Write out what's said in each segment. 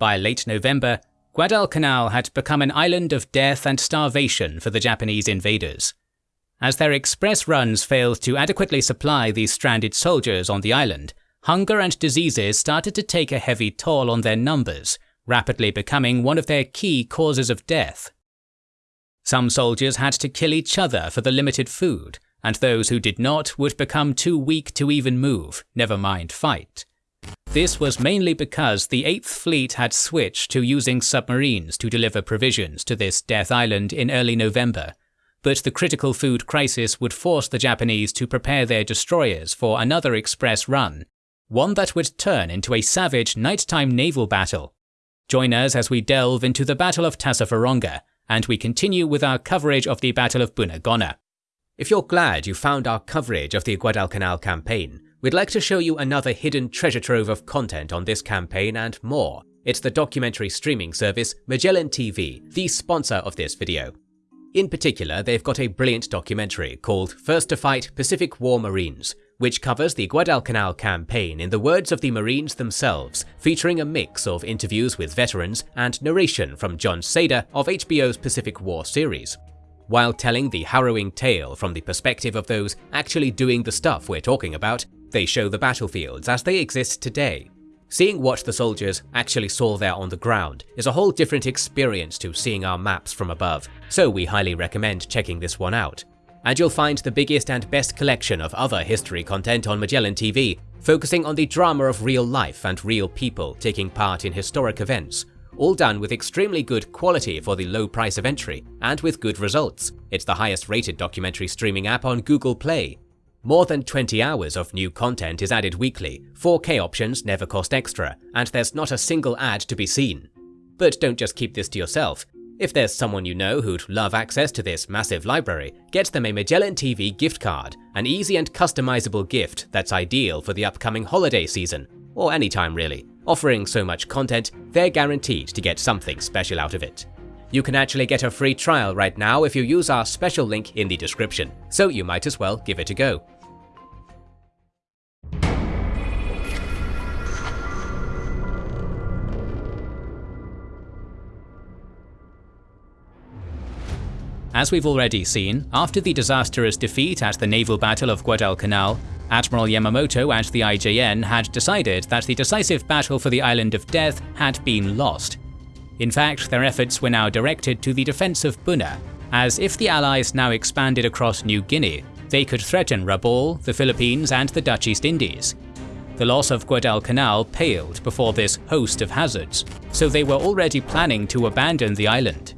By late November, Guadalcanal had become an island of death and starvation for the Japanese invaders. As their express runs failed to adequately supply the stranded soldiers on the island, hunger and diseases started to take a heavy toll on their numbers, rapidly becoming one of their key causes of death. Some soldiers had to kill each other for the limited food, and those who did not would become too weak to even move, never mind fight. This was mainly because the 8th Fleet had switched to using submarines to deliver provisions to this death island in early November, but the critical food crisis would force the Japanese to prepare their destroyers for another express run, one that would turn into a savage nighttime naval battle. Join us as we delve into the Battle of Tassafaronga, and we continue with our coverage of the Battle of Bunagona. If you're glad you found our coverage of the Guadalcanal campaign, we'd like to show you another hidden treasure trove of content on this campaign and more. It's the documentary streaming service Magellan TV, the sponsor of this video. In particular, they've got a brilliant documentary called First to Fight Pacific War Marines, which covers the Guadalcanal campaign in the words of the Marines themselves, featuring a mix of interviews with veterans and narration from Jon Seda of HBO's Pacific War series while telling the harrowing tale from the perspective of those actually doing the stuff we're talking about, they show the battlefields as they exist today. Seeing what the soldiers actually saw there on the ground is a whole different experience to seeing our maps from above, so we highly recommend checking this one out. And you'll find the biggest and best collection of other history content on Magellan TV, focusing on the drama of real life and real people taking part in historic events, all done with extremely good quality for the low price of entry, and with good results. It's the highest rated documentary streaming app on Google Play. More than 20 hours of new content is added weekly, 4K options never cost extra, and there's not a single ad to be seen. But don't just keep this to yourself. If there's someone you know who'd love access to this massive library, get them a Magellan TV gift card, an easy and customizable gift that's ideal for the upcoming holiday season, or any time really. Offering so much content, they're guaranteed to get something special out of it. You can actually get a free trial right now if you use our special link in the description, so you might as well give it a go. As we've already seen, after the disastrous defeat at the naval battle of Guadalcanal, Admiral Yamamoto and the IJN had decided that the decisive battle for the Island of Death had been lost. In fact, their efforts were now directed to the defense of Buna, as if the Allies now expanded across New Guinea, they could threaten Rabaul, the Philippines and the Dutch East Indies. The loss of Guadalcanal paled before this host of hazards, so they were already planning to abandon the island.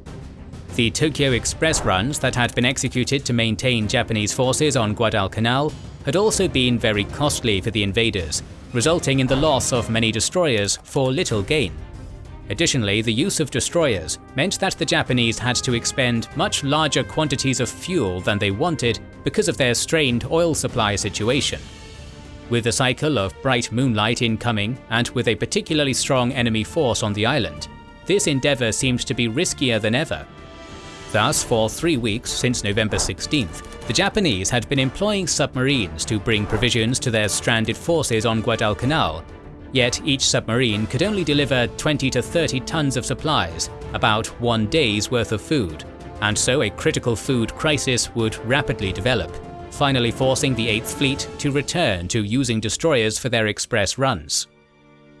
The Tokyo Express runs that had been executed to maintain Japanese forces on Guadalcanal had also been very costly for the invaders, resulting in the loss of many destroyers for little gain. Additionally, the use of destroyers meant that the Japanese had to expend much larger quantities of fuel than they wanted because of their strained oil supply situation. With a cycle of bright moonlight incoming, and with a particularly strong enemy force on the island, this endeavour seemed to be riskier than ever. Thus, for three weeks since November 16th, the Japanese had been employing submarines to bring provisions to their stranded forces on Guadalcanal, yet each submarine could only deliver 20 to 30 tons of supplies, about one day's worth of food, and so a critical food crisis would rapidly develop, finally forcing the 8th Fleet to return to using destroyers for their express runs.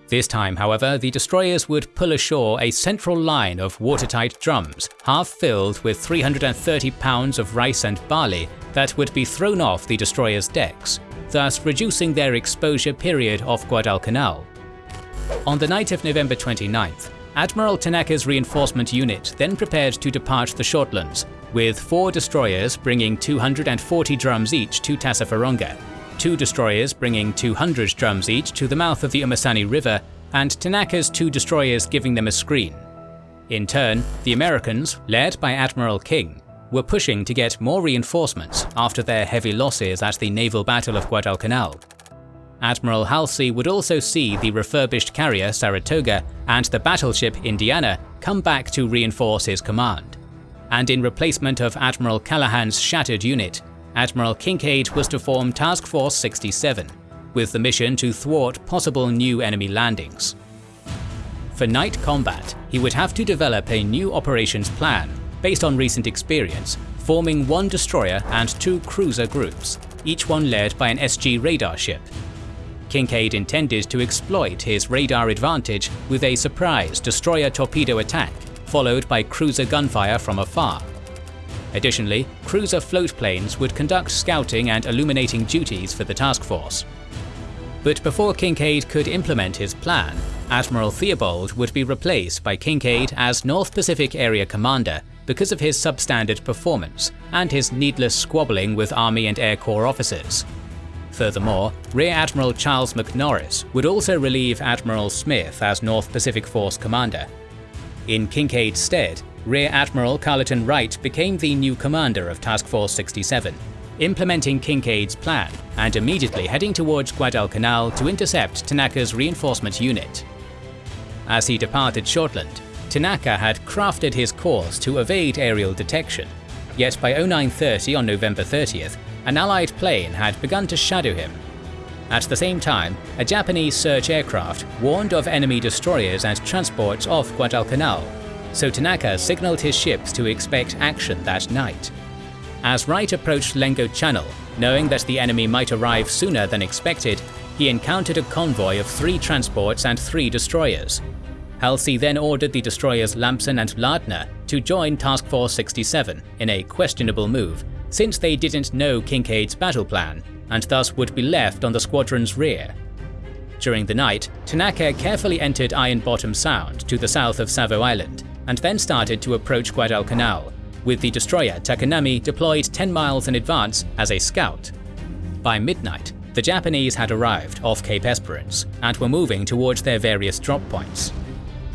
This time, however, the destroyers would pull ashore a central line of watertight drums, half filled with 330 pounds of rice and barley that would be thrown off the destroyer's decks, thus reducing their exposure period off Guadalcanal. On the night of November 29th, Admiral Tanaka's reinforcement unit then prepared to depart the Shortlands, with four destroyers bringing 240 drums each to Tassafaronga, two destroyers bringing 200 drums each to the mouth of the Umasani River, and Tanaka's two destroyers giving them a screen. In turn, the Americans, led by Admiral King, were pushing to get more reinforcements after their heavy losses at the naval battle of Guadalcanal. Admiral Halsey would also see the refurbished carrier Saratoga and the battleship Indiana come back to reinforce his command. And in replacement of Admiral Callaghan's shattered unit, Admiral Kinkaid was to form Task Force 67, with the mission to thwart possible new enemy landings. For night combat, he would have to develop a new operations plan based on recent experience, forming one destroyer and two cruiser groups, each one led by an SG radar ship. Kinkaid intended to exploit his radar advantage with a surprise destroyer torpedo attack, followed by cruiser gunfire from afar. Additionally, cruiser float planes would conduct scouting and illuminating duties for the task force. But before Kinkaid could implement his plan, Admiral Theobald would be replaced by Kinkaid as North Pacific Area Commander because of his substandard performance and his needless squabbling with Army and Air Corps officers. Furthermore, Rear Admiral Charles McMorris would also relieve Admiral Smith as North Pacific Force commander. In Kinkaid's stead, Rear Admiral Carleton Wright became the new commander of Task Force 67, implementing Kinkaid's plan and immediately heading towards Guadalcanal to intercept Tanaka's reinforcement unit. As he departed Shortland, Tanaka had crafted his course to evade aerial detection, yet by 0930 on November 30th, an Allied plane had begun to shadow him. At the same time, a Japanese search aircraft warned of enemy destroyers and transports off Guadalcanal, so Tanaka signaled his ships to expect action that night. As Wright approached Lengo Channel, knowing that the enemy might arrive sooner than expected, he encountered a convoy of three transports and three destroyers. Halsey then ordered the destroyers Lamson and Lardner to join Task Force 67 in a questionable move, since they didn't know Kinkaid's battle plan, and thus would be left on the squadron's rear. During the night, Tanaka carefully entered Iron Bottom Sound to the south of Savo Island, and then started to approach Guadalcanal, with the destroyer Takanami deployed 10 miles in advance as a scout. By midnight, the Japanese had arrived off Cape Esperance and were moving towards their various drop points.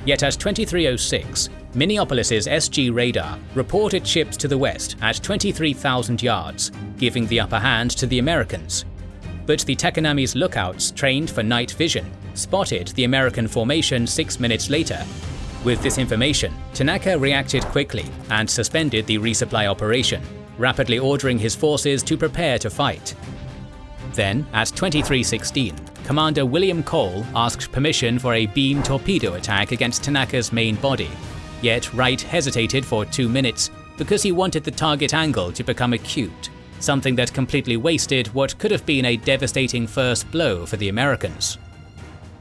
Yet at 2306, Minneapolis's SG radar reported ships to the west at 23,000 yards, giving the upper hand to the Americans. But the Takanami's lookouts, trained for night vision, spotted the American formation six minutes later. With this information, Tanaka reacted quickly and suspended the resupply operation, rapidly ordering his forces to prepare to fight. Then, at 2316, Commander William Cole asked permission for a beam torpedo attack against Tanaka's main body, Yet Wright hesitated for two minutes because he wanted the target angle to become acute, something that completely wasted what could have been a devastating first blow for the Americans.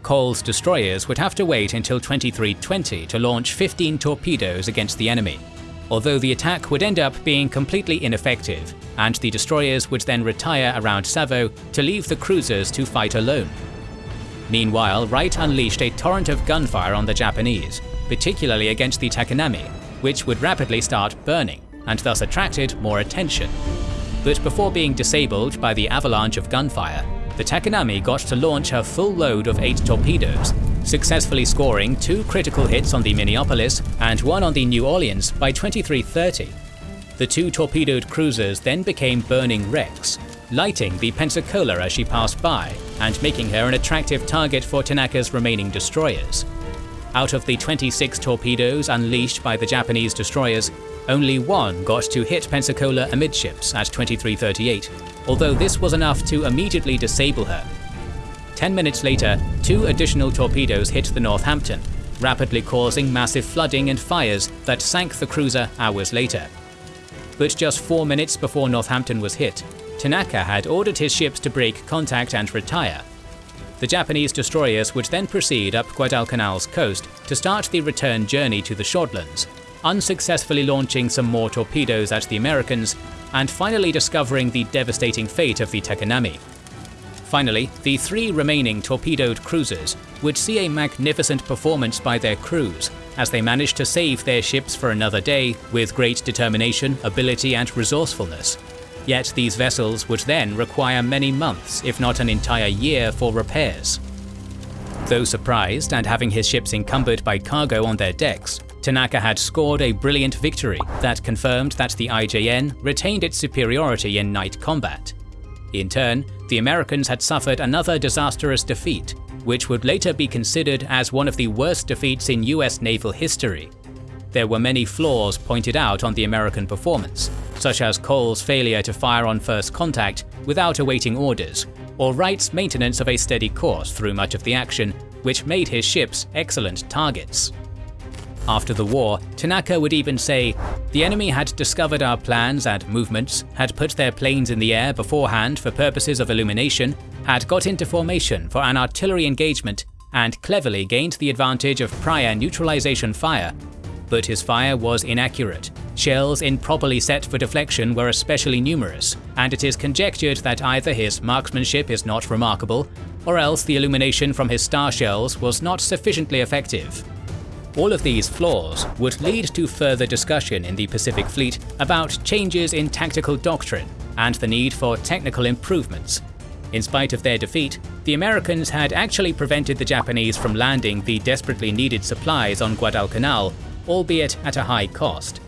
Cole's destroyers would have to wait until 2320 to launch 15 torpedoes against the enemy, although the attack would end up being completely ineffective, and the destroyers would then retire around Savo to leave the cruisers to fight alone. Meanwhile, Wright unleashed a torrent of gunfire on the Japanese, particularly against the Takanami, which would rapidly start burning and thus attracted more attention. But before being disabled by the avalanche of gunfire, the Takanami got to launch her full load of 8 torpedoes, successfully scoring two critical hits on the Minneapolis and one on the New Orleans by 2330. The two torpedoed cruisers then became burning wrecks, lighting the Pensacola as she passed by and making her an attractive target for Tanaka's remaining destroyers. Out of the 26 torpedoes unleashed by the Japanese destroyers, only one got to hit Pensacola amidships at 2338, although this was enough to immediately disable her. Ten minutes later, two additional torpedoes hit the Northampton, rapidly causing massive flooding and fires that sank the cruiser hours later. But just four minutes before Northampton was hit, Tanaka had ordered his ships to break contact and retire, the Japanese destroyers would then proceed up Guadalcanal's coast to start the return journey to the Shortlands, unsuccessfully launching some more torpedoes at the Americans, and finally discovering the devastating fate of the Takanami. Finally, the three remaining torpedoed cruisers would see a magnificent performance by their crews as they managed to save their ships for another day with great determination, ability, and resourcefulness. Yet these vessels would then require many months, if not an entire year, for repairs. Though surprised and having his ships encumbered by cargo on their decks, Tanaka had scored a brilliant victory that confirmed that the IJN retained its superiority in night combat. In turn, the Americans had suffered another disastrous defeat, which would later be considered as one of the worst defeats in US naval history, there were many flaws pointed out on the American performance, such as Cole's failure to fire on first contact without awaiting orders, or Wright's maintenance of a steady course through much of the action, which made his ships excellent targets. After the war, Tanaka would even say, The enemy had discovered our plans and movements, had put their planes in the air beforehand for purposes of illumination, had got into formation for an artillery engagement, and cleverly gained the advantage of prior neutralization fire. But his fire was inaccurate. Shells improperly set for deflection were especially numerous, and it is conjectured that either his marksmanship is not remarkable, or else the illumination from his star shells was not sufficiently effective. All of these flaws would lead to further discussion in the Pacific Fleet about changes in tactical doctrine and the need for technical improvements. In spite of their defeat, the Americans had actually prevented the Japanese from landing the desperately needed supplies on Guadalcanal, albeit at a high cost.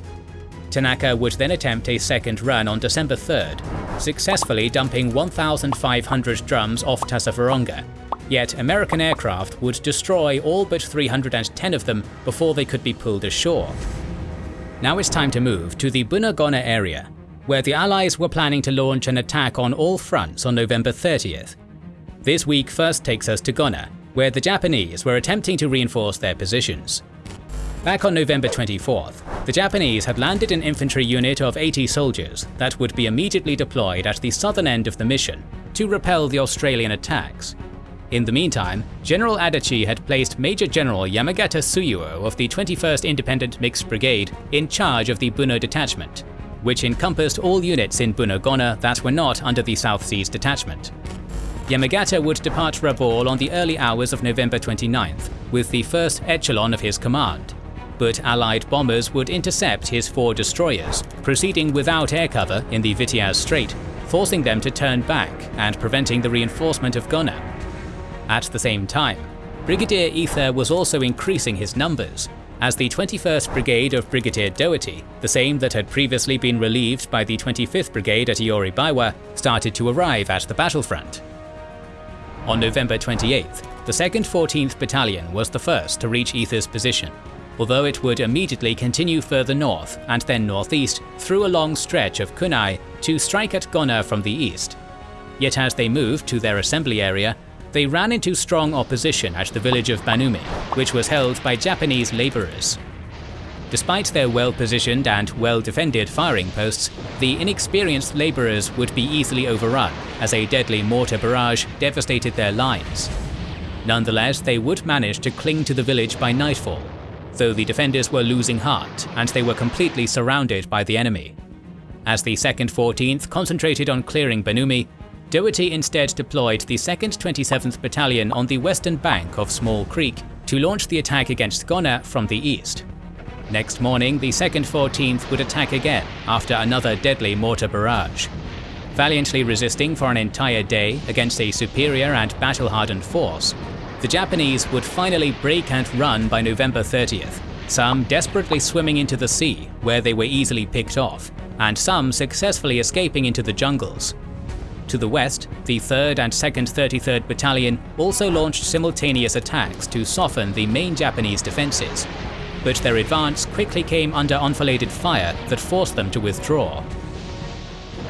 Tanaka would then attempt a second run on December 3rd, successfully dumping 1,500 drums off Tassafaronga, Yet American aircraft would destroy all but 310 of them before they could be pulled ashore. Now it's time to move to the Bunagona area, where the Allies were planning to launch an attack on all fronts on November 30th. This week first takes us to Gona, where the Japanese were attempting to reinforce their positions. Back on November 24th, the Japanese had landed an infantry unit of 80 soldiers that would be immediately deployed at the southern end of the mission to repel the Australian attacks. In the meantime, General Adachi had placed Major General Yamagata Tsuyuo of the 21st Independent Mixed Brigade in charge of the Buna detachment, which encompassed all units in Bunagona that were not under the South Seas Detachment. Yamagata would depart Rabaul on the early hours of November 29th with the first echelon of his command, but Allied bombers would intercept his four destroyers, proceeding without air cover in the Vitiaz Strait, forcing them to turn back and preventing the reinforcement of Gona. At the same time, Brigadier Eather was also increasing his numbers, as the 21st Brigade of Brigadier Dougherty, the same that had previously been relieved by the 25th Brigade at Ioribaiwa, started to arrive at the battlefront. On November 28th, the 2nd 14th Battalion was the first to reach Eather's position, although it would immediately continue further north and then northeast through a long stretch of kunai to strike at Gona from the east. Yet as they moved to their assembly area, they ran into strong opposition at the village of Banumi, which was held by Japanese labourers. Despite their well-positioned and well-defended firing posts, the inexperienced labourers would be easily overrun as a deadly mortar barrage devastated their lines. Nonetheless, they would manage to cling to the village by nightfall, though the defenders were losing heart and they were completely surrounded by the enemy. As the 2nd 14th concentrated on clearing Banumi, Dougherty instead deployed the 2nd 27th Battalion on the western bank of Small Creek to launch the attack against Gona from the east. Next morning, the 2nd 14th would attack again after another deadly mortar barrage. Valiantly resisting for an entire day against a superior and battle-hardened force, the Japanese would finally break and run by November 30th, some desperately swimming into the sea, where they were easily picked off, and some successfully escaping into the jungles, to the west, the 3rd and 2nd 33rd Battalion also launched simultaneous attacks to soften the main Japanese defences, but their advance quickly came under enfiladed fire that forced them to withdraw.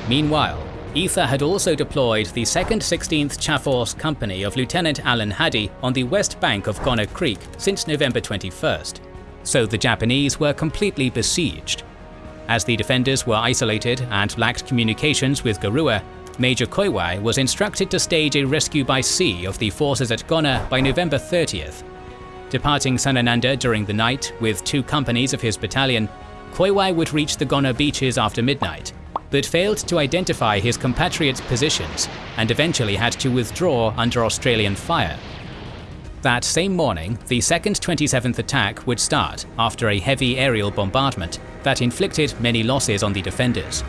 Meanwhile, Eather had also deployed the 2nd 16th Chaforce Company of Lieutenant Alan Haddy on the west bank of Gona Creek since November 21st, so the Japanese were completely besieged. As the defenders were isolated and lacked communications with Giruwa, Major Koiwai was instructed to stage a rescue by sea of the forces at Gona by November 30th. Departing Sanananda during the night with two companies of his battalion, Koiwai would reach the Gona beaches after midnight, but failed to identify his compatriots' positions and eventually had to withdraw under Australian fire. That same morning, the 2nd 27th attack would start after a heavy aerial bombardment that inflicted many losses on the defenders.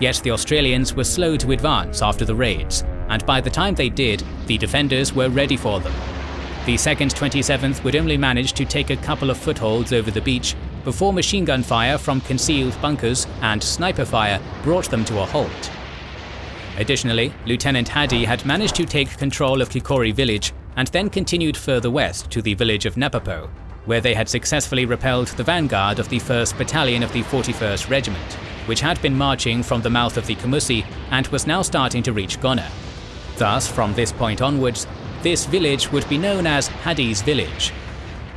Yet the Australians were slow to advance after the raids, and by the time they did, the defenders were ready for them. The 2nd 27th would only manage to take a couple of footholds over the beach before machine gun fire from concealed bunkers and sniper fire brought them to a halt. Additionally, Lieutenant Haddy had managed to take control of Kikori village and then continued further west to the village of Napapo, where they had successfully repelled the vanguard of the 1st Battalion of the 41st Regiment which had been marching from the mouth of the Kumusi and was now starting to reach Gona. Thus, from this point onwards, This village would be known as Haddy's Village.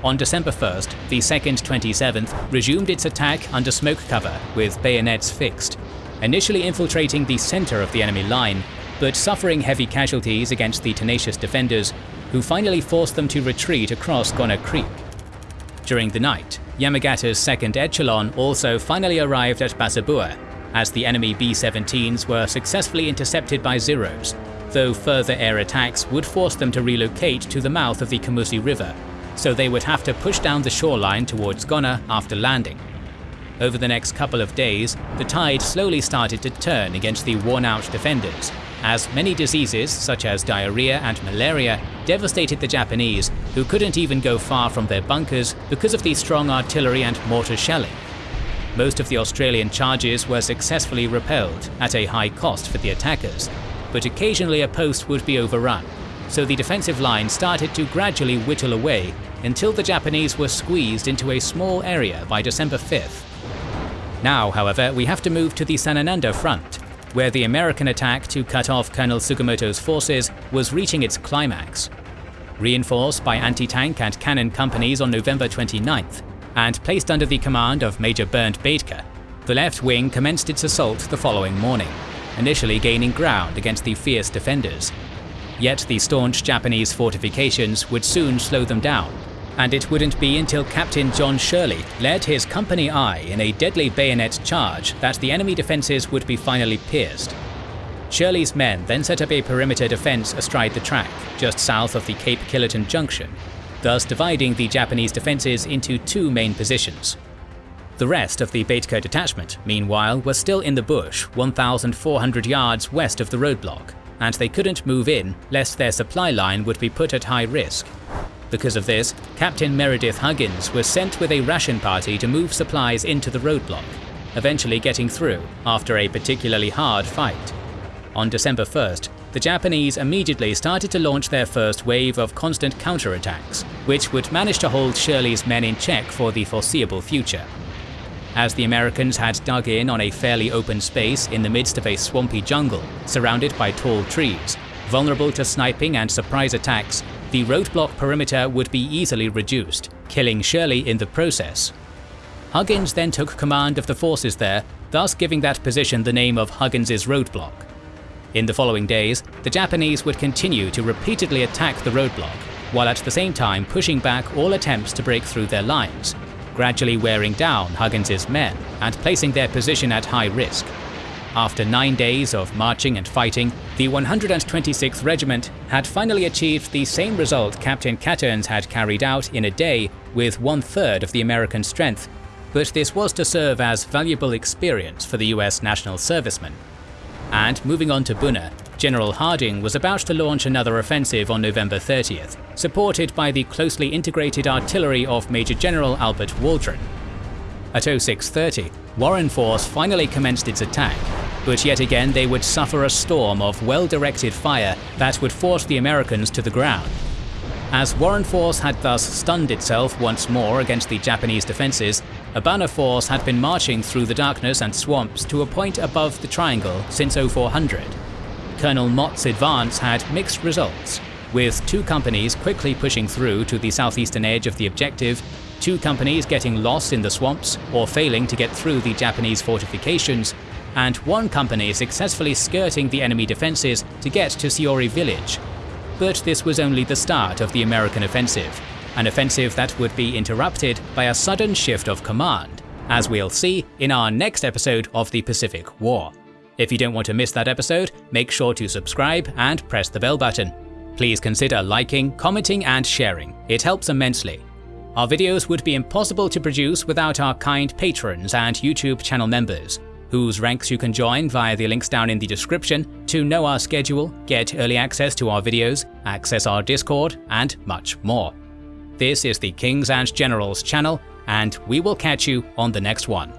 On December 1st, the 2nd 27th resumed its attack under smoke cover with bayonets fixed, initially infiltrating the center of the enemy line, but suffering heavy casualties against the tenacious defenders, who finally forced them to retreat across Gona Creek. During the night, Yamagata's second echelon also finally arrived at Basabua, as the enemy B-17s were successfully intercepted by Zeros, though further air attacks would force them to relocate to the mouth of the Kumusi River, so they would have to push down the shoreline towards Gona after landing. Over the next couple of days, the tide slowly started to turn against the worn-out defenders, as many diseases such as diarrhea and malaria devastated the Japanese, who couldn't even go far from their bunkers because of the strong artillery and mortar shelling. Most of the Australian charges were successfully repelled, at a high cost for the attackers, but occasionally a post would be overrun, so the defensive line started to gradually whittle away until the Japanese were squeezed into a small area by December 5th. Now, however, we have to move to the Sanananda front, where the American attack to cut off Colonel Sugimoto's forces was reaching its climax. Reinforced by anti-tank and cannon companies on November 29th, and placed under the command of Major Bernd Baetcke, the left wing commenced its assault the following morning, initially gaining ground against the fierce defenders. Yet the staunch Japanese fortifications would soon slow them down, and it wouldn't be until Captain John Shirley led his Company I in a deadly bayonet charge that the enemy defences would be finally pierced. Shirley's men then set up a perimeter defence astride the track, just south of the Cape Killerton Junction, thus dividing the Japanese defences into two main positions. The rest of the Baetcke detachment, meanwhile, was still in the bush 1,400 yards west of the roadblock, and they couldn't move in lest their supply line would be put at high risk. Because of this, Captain Meredith Huggins was sent with a ration party to move supplies into the roadblock, eventually getting through after a particularly hard fight. On December 1st, the Japanese immediately started to launch their first wave of constant counterattacks, which would manage to hold Shirley's men in check for the foreseeable future. As the Americans had dug in on a fairly open space in the midst of a swampy jungle, surrounded by tall trees, vulnerable to sniping and surprise attacks, the roadblock perimeter would be easily reduced, killing Shirley in the process. Huggins then took command of the forces there, thus giving that position the name of Huggins's roadblock. In the following days, the Japanese would continue to repeatedly attack the roadblock, while at the same time pushing back all attempts to break through their lines, gradually wearing down Huggins's men and placing their position at high risk. After nine days of marching and fighting, the 126th Regiment had finally achieved the same result Captain Catterns had carried out in a day with one-third of the American strength, but this was to serve as valuable experience for the US national servicemen. And moving on to Buna, General Harding was about to launch another offensive on November 30th, supported by the closely integrated artillery of Major General Albert Waldron. At 0630, Warren Force finally commenced its attack, but yet again they would suffer a storm of well-directed fire that would force the Americans to the ground. As Warren Force had thus stunned itself once more against the Japanese defences, a Urbana Force had been marching through the darkness and swamps to a point above the triangle since 0400. Colonel Mott's advance had mixed results, with two companies quickly pushing through to the southeastern edge of the objective two companies getting lost in the swamps or failing to get through the Japanese fortifications, and one company successfully skirting the enemy defences to get to Siwori village. But this was only the start of the American offensive, an offensive that would be interrupted by a sudden shift of command, as we'll see in our next episode of the Pacific War. If you don't want to miss that episode, make sure to subscribe and press the bell button. Please consider liking, commenting and sharing, it helps immensely. Our videos would be impossible to produce without our kind patrons and YouTube channel members, whose ranks you can join via the links down in the description to know our schedule, get early access to our videos, access our Discord, and much more. This is the Kings and Generals channel, and we will catch you on the next one.